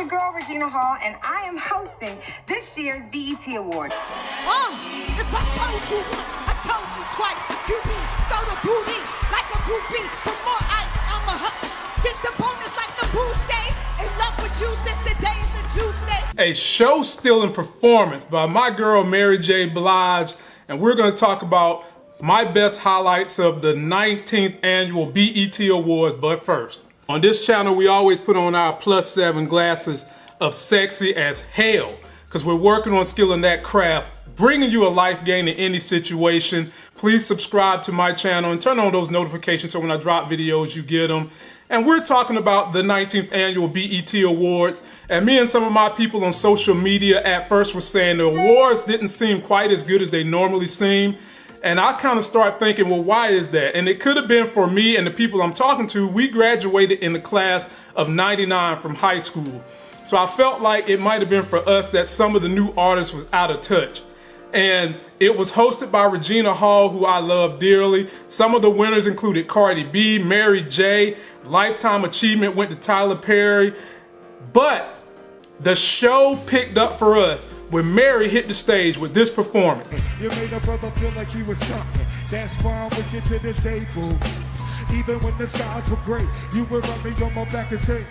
your girl Regina Hall, and I am hosting this year's BET Award. Uh, if I told you once, I told you twice. You be throw the booty like a groupie. For more ice, I'm a hu- Get the bonus like the boucher. In love with you since the days that you said. a show stealing performance by my girl Mary J. Blige, and we're going to talk about my best highlights of the 19th annual BET Awards. But first, on this channel, we always put on our plus seven glasses of sexy as hell because we're working on skilling that craft, bringing you a life game in any situation. Please subscribe to my channel and turn on those notifications so when I drop videos, you get them. And we're talking about the 19th annual BET Awards. And me and some of my people on social media at first were saying the awards didn't seem quite as good as they normally seem. And I kind of start thinking, well, why is that? And it could have been for me and the people I'm talking to. We graduated in the class of 99 from high school. So I felt like it might have been for us that some of the new artists was out of touch. And it was hosted by Regina Hall, who I love dearly. Some of the winners included Cardi B, Mary J. Lifetime Achievement went to Tyler Perry. But the show picked up for us when Mary hit the stage with this performance. You made a brother feel like he was something. That's why I'm with you to this day, boo. Even when the skies were gray, you would run me on my back and say,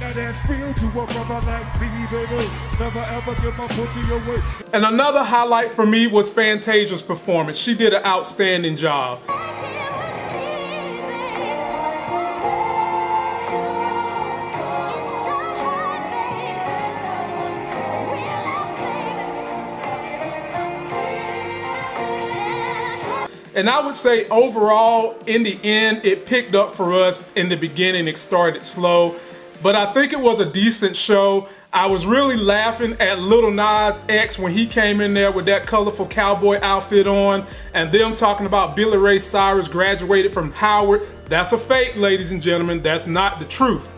Now that's real to a brother like me, baby. Never ever give my pussy away. And another highlight for me was Fantasia's performance. She did an outstanding job. And I would say overall, in the end, it picked up for us in the beginning. It started slow, but I think it was a decent show. I was really laughing at Lil Nas X when he came in there with that colorful cowboy outfit on, and them talking about Billy Ray Cyrus graduated from Howard. That's a fake, ladies and gentlemen. That's not the truth.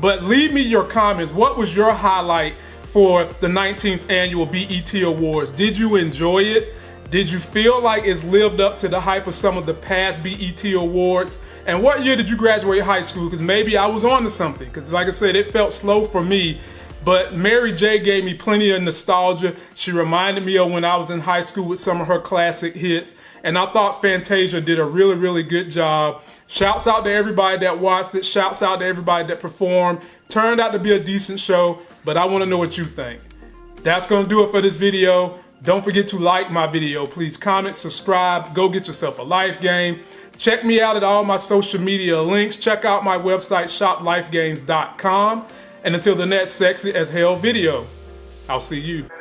But leave me your comments. What was your highlight for the 19th annual BET Awards? Did you enjoy it? Did you feel like it's lived up to the hype of some of the past BET Awards? And what year did you graduate high school? Because maybe I was on to something. Because like I said, it felt slow for me. But Mary J gave me plenty of nostalgia. She reminded me of when I was in high school with some of her classic hits. And I thought Fantasia did a really, really good job. Shouts out to everybody that watched it. Shouts out to everybody that performed. Turned out to be a decent show, but I want to know what you think. That's going to do it for this video. Don't forget to like my video. Please comment, subscribe, go get yourself a life game. Check me out at all my social media links. Check out my website, shoplifegames.com. And until the next sexy as hell video, I'll see you.